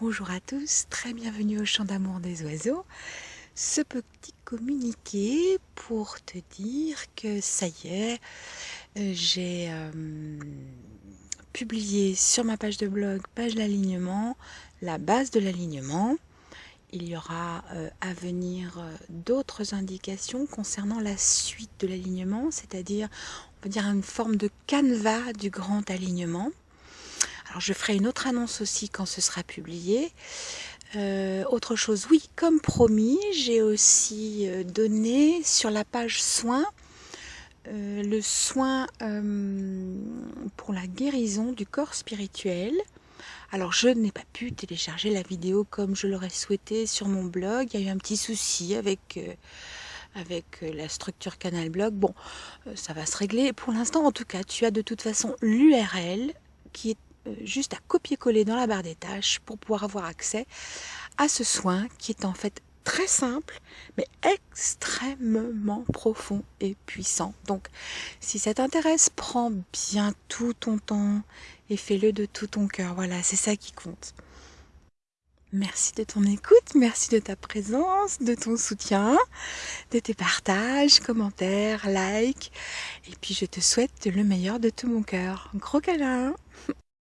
bonjour à tous, très bienvenue au Chant d'amour des oiseaux. Ce petit communiqué pour te dire que ça y est, euh, j'ai euh, publié sur ma page de blog, page d'alignement, la base de l'alignement. Il y aura euh, à venir d'autres indications concernant la suite de l'alignement, c'est-à-dire, on peut dire, une forme de canevas du grand alignement. Alors je ferai une autre annonce aussi quand ce sera publié. Euh, autre chose, oui, comme promis, j'ai aussi euh, donné sur la page soins euh, le soin pour la guérison du corps spirituel. Alors je n'ai pas pu télécharger la vidéo comme je l'aurais souhaité sur mon blog. Il y a eu un petit souci avec avec la structure canal blog. Bon, ça va se régler. Pour l'instant, en tout cas, tu as de toute façon l'URL qui est juste à copier-coller dans la barre des tâches pour pouvoir avoir accès à ce soin qui est en fait très simple mais extrêmement profond et puissant. Donc si ça t'intéresse, prends bien tout ton temps et fais-le de tout ton cœur. Voilà, c'est ça qui compte. Merci de ton écoute, merci de ta présence, de ton soutien, de tes partages, commentaires, likes. Et puis je te souhaite le meilleur de tout mon cœur. Gros câlin